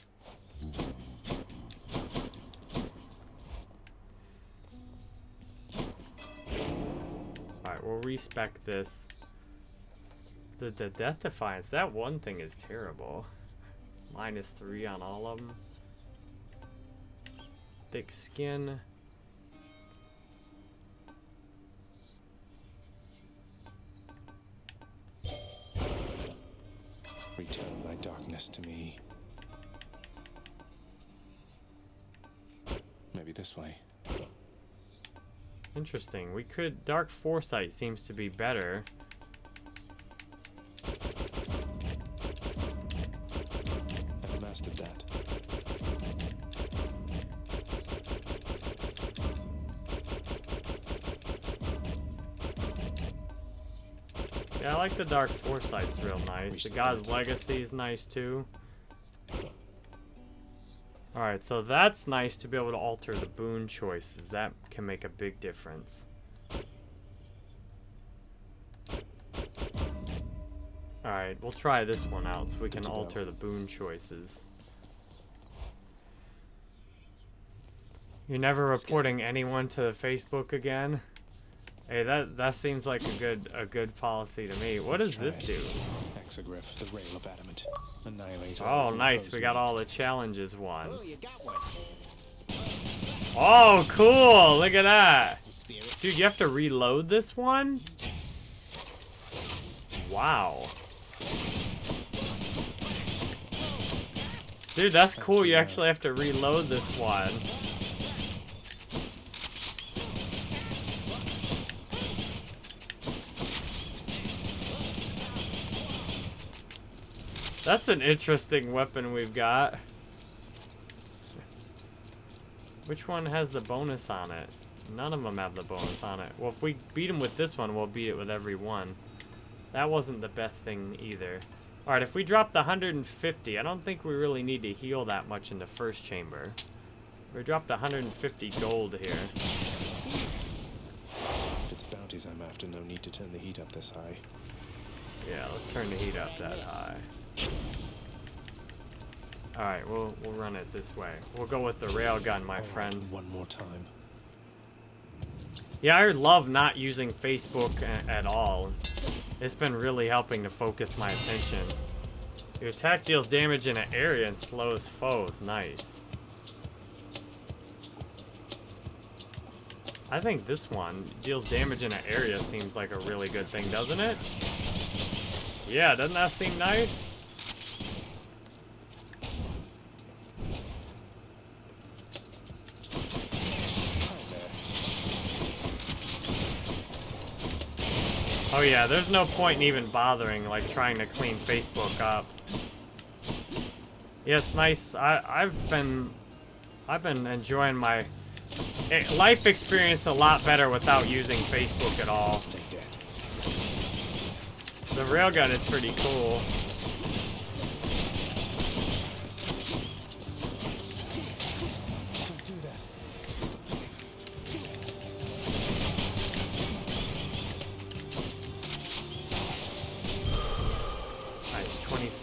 A: Alright, this. The, the Death Defiance, that one thing is terrible. Minus three on all of them. Thick skin.
C: Return my darkness to me. Maybe this way.
A: Interesting. We could... Dark Foresight seems to be better.
C: I've mastered that.
A: Yeah, I like the Dark Foresight's real nice. The God's Legacy is nice too. Alright, so that's nice to be able to alter the boon choices. That can make a big difference. Alright, we'll try this one out so we can alter the boon choices. You're never reporting anyone to Facebook again? Hey, that that seems like a good a good policy to me. What does this do?
C: It. Exagryph, the rail of adamant. Annihilate
A: Oh, nice. We got all the challenges ones.
C: Oh, you got one.
A: Oh, cool! Look at that. Dude, you have to reload this one? Wow. Dude, that's cool. You actually uh, have to reload this one. That's an interesting weapon we've got. Which one has the bonus on it? None of them have the bonus on it. Well, if we beat them with this one, we'll beat it with every one. That wasn't the best thing either. Alright, if we drop the 150, I don't think we really need to heal that much in the first chamber. We dropped 150 gold here.
C: If it's bounties I'm after, no need to turn the heat up this high.
A: Yeah, let's turn the heat up that high. Alright, we'll, we'll run it this way. We'll go with the railgun, my friends.
C: One more time.
A: Yeah, I love not using Facebook a- at all. It's been really helping to focus my attention. Your attack deals damage in an area and slows foes. Nice. I think this one deals damage in an area seems like a really good thing, doesn't it? Yeah, doesn't that seem nice? Oh yeah, there's no point in even bothering, like, trying to clean Facebook up. Yes, nice. I, I've been... I've been enjoying my eh, life experience a lot better without using Facebook at all. The railgun is pretty cool.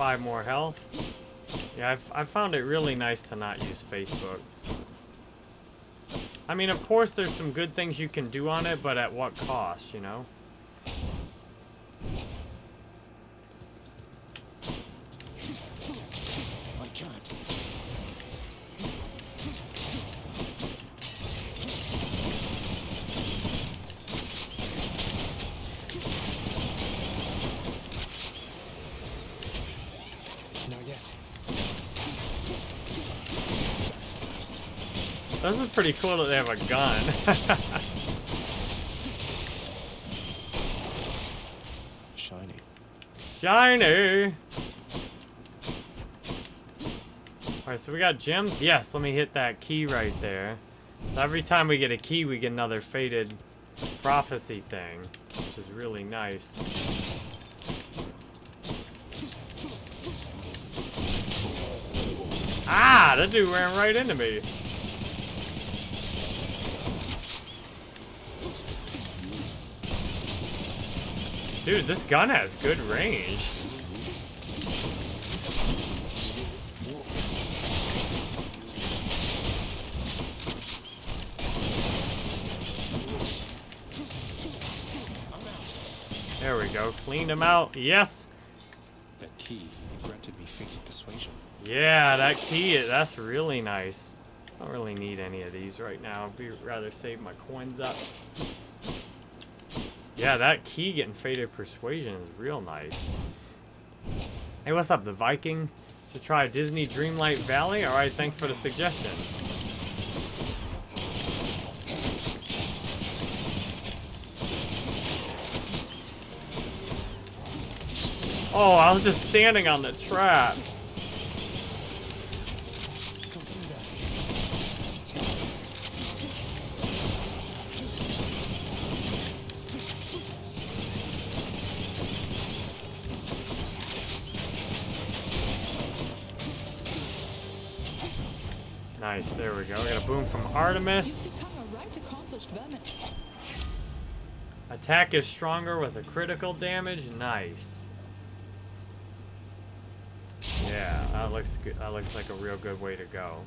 A: 25 more health. Yeah, I've, I've found it really nice to not use Facebook. I mean, of course there's some good things you can do on it, but at what cost, you know?
N: I can't.
C: Not yet.
A: This is pretty cool that they have a gun. [LAUGHS]
C: Shiny.
A: Shiny! Alright, so we got gems? Yes, let me hit that key right there. So every time we get a key, we get another faded prophecy thing, which is really nice. Ah, that dude ran right into me. Dude, this gun has good range. There we go. Cleaned him out. Yes.
C: That key granted me fated persuasion.
A: Yeah, that key, that's really nice. I don't really need any of these right now. I'd be rather save my coins up. Yeah, that key getting Fated Persuasion is real nice. Hey, what's up, the Viking? To try Disney Dreamlight Valley? Alright, thanks for the suggestion. Oh, I was just standing on the trap. Nice, there we go. We got a boon from Artemis.
J: You've become a right.
A: Attack is stronger with a critical damage. Nice. Yeah, that looks good. That looks like a real good way to go.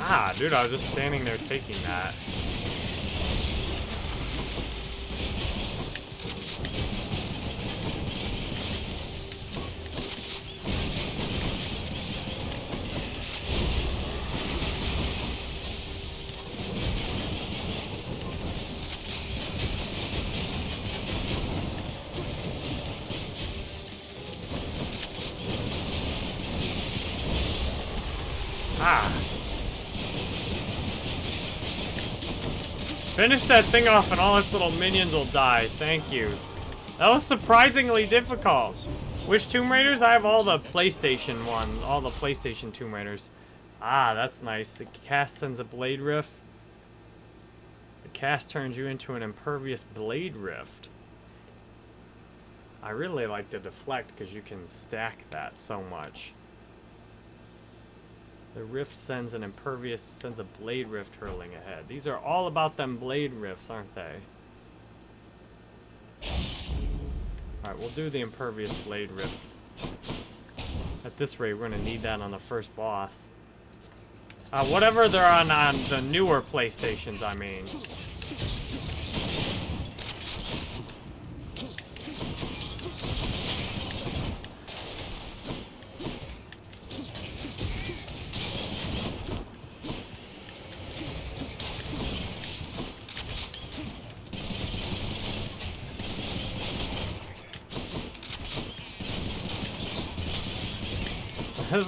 A: Ah, dude, I was just standing there taking that. Finish that thing off and all its little minions will die. Thank you. That was surprisingly difficult. Which Tomb Raiders? I have all the PlayStation ones. All the PlayStation Tomb Raiders. Ah, that's nice. The cast sends a Blade Rift. The cast turns you into an impervious Blade Rift. I really like the deflect because you can stack that so much. The rift sends an impervious, sends a blade rift hurling ahead. These are all about them blade rifts, aren't they? Alright, we'll do the impervious blade rift. At this rate, we're gonna need that on the first boss. Uh, whatever they're on on the newer PlayStations, I mean.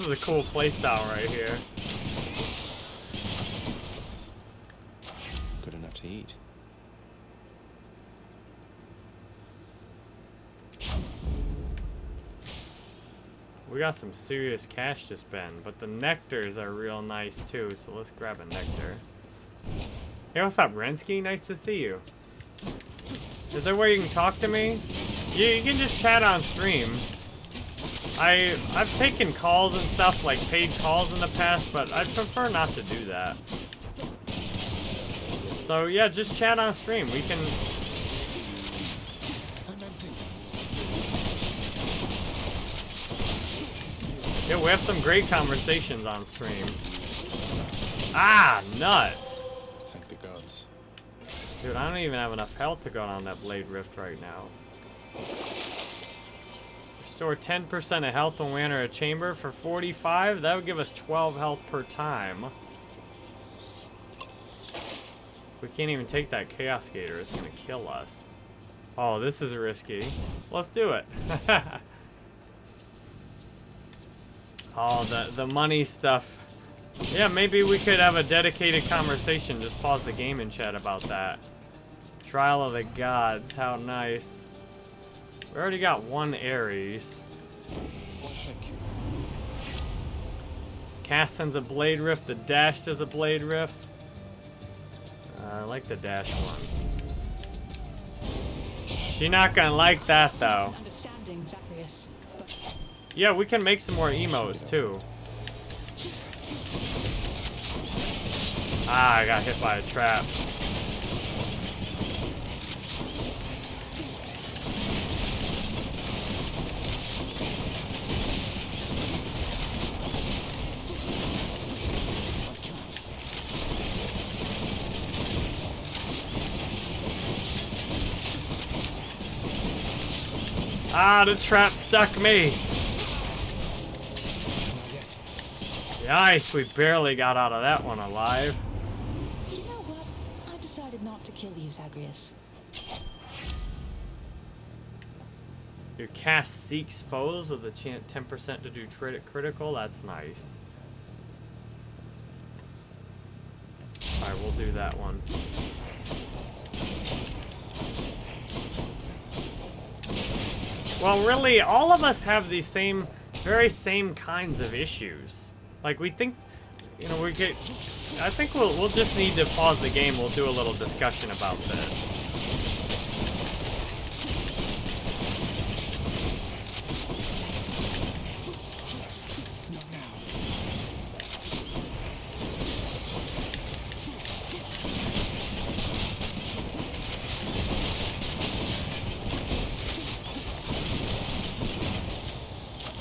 A: This is a cool playstyle right here.
C: Good enough to eat.
A: We got some serious cash to spend, but the nectars are real nice too, so let's grab a nectar. Hey, what's up, Rensky? Nice to see you. Is there a way you can talk to me? You, you can just chat on stream. I I've taken calls and stuff like paid calls in the past, but I prefer not to do that. So yeah, just chat on stream. We can. Yeah, we have some great conversations on stream. Ah, nuts!
C: Thank the gods.
A: Dude, I don't even have enough health to go on that Blade Rift right now. Restore 10% of health when we enter a chamber for 45. That would give us 12 health per time. We can't even take that Chaos Gate. It's going to kill us. Oh, this is risky. Let's do it. [LAUGHS] oh, the, the money stuff. Yeah, maybe we could have a dedicated conversation. Just pause the game and chat about that. Trial of the Gods. How nice. We already got one Ares. Cast sends a Blade Rift. The Dash does a Blade Rift. Uh, I like the Dash one. She not gonna like that though. Yeah, we can make some more emos too. Ah, I got hit by a trap. Ah, the trap stuck me. Nice, we barely got out of that one alive.
B: You know what? I decided not to kill you, Zagreus.
A: Your cast seeks foes with a chance 10% to do crit critical. That's nice. Alright, we'll do that one. Well, really, all of us have these same, very same kinds of issues. Like, we think, you know, we get... I think we'll, we'll just need to pause the game. We'll do a little discussion about this.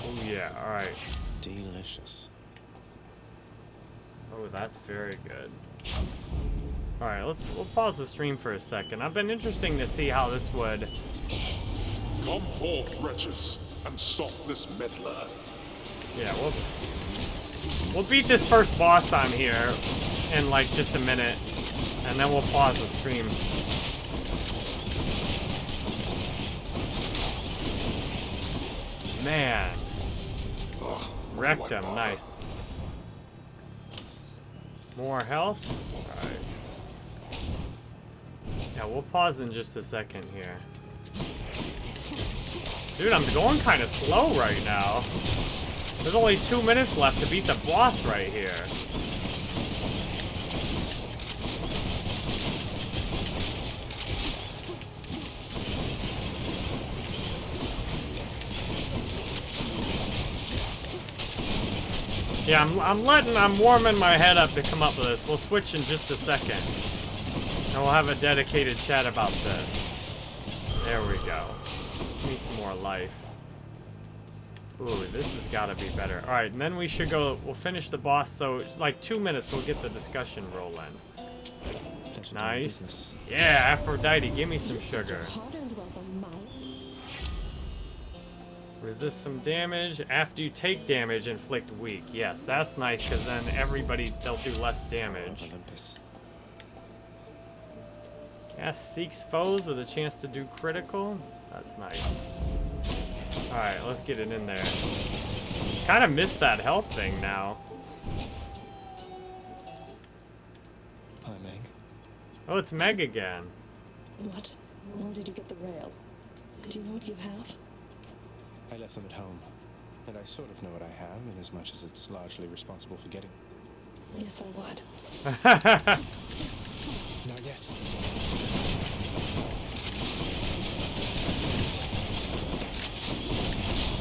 A: Oh yeah, alright.
C: Delicious.
A: Oh, that's very good. Alright, let's we'll pause the stream for a second. I've been interesting to see how this would
D: Come forth, wretches, and stop this meddler.
A: Yeah, we'll we'll beat this first boss on here in like just a minute, and then we'll pause the stream. Man, ah, wrecked him. Nice. More health. All right. Yeah, we'll pause in just a second here. Dude, I'm going kind of slow right now. There's only two minutes left to beat the boss right here. Yeah, I'm, I'm letting, I'm warming my head up to come up with this. We'll switch in just a second. And we'll have a dedicated chat about this. There we go. Give me some more life. Ooh, this has got to be better. All right, and then we should go, we'll finish the boss. So, like two minutes, we'll get the discussion rolling. Nice. Yeah, Aphrodite, give me some sugar. Resist some damage. After you take damage, inflict weak. Yes, that's nice, because then everybody, they'll do less damage.
C: Olympus.
A: Cast seeks foes with a chance to do critical. That's nice. Alright, let's get it in there. Kind of missed that health thing now.
C: Hi, Meg.
A: Oh, it's Meg again.
H: What? Where did you get the rail? Do you know what you have?
C: I left them at home, and I sort of know what I have, in as much as it's largely responsible for getting.
H: Yes, I would. [LAUGHS]
C: Not yet.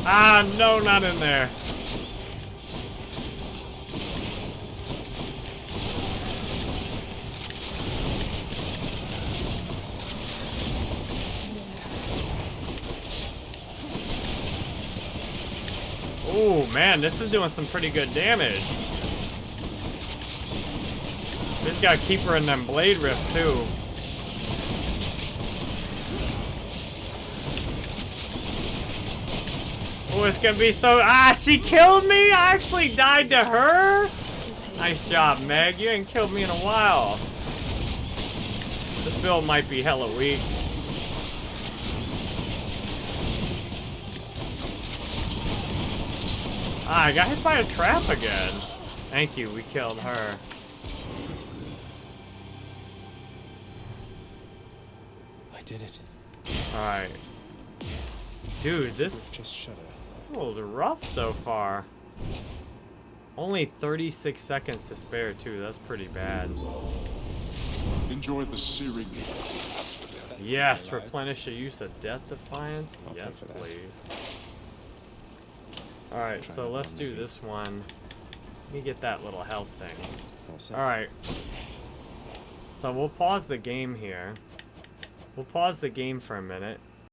A: Ah, no, not in there. Oh man, this is doing some pretty good damage. Gotta keep her in them blade rifts too. Oh, it's gonna be so. Ah, she killed me! I actually died to her? Nice job, Meg. You ain't killed me in a while. This build might be hella weak. Ah, I got hit by a trap again. Thank you, we killed her.
C: Did it.
A: Alright. Dude, this,
C: Just shudder.
A: this was rough so far. Only 36 seconds to spare, too. That's pretty bad.
D: Enjoy the searing heat for them.
A: Yes, replenish the use of Death Defiance.
C: I'll
A: yes, please. Alright, so let's do
C: maybe.
A: this one. Let me get that little health thing. Alright. So we'll pause the game here. We'll pause the game for a minute.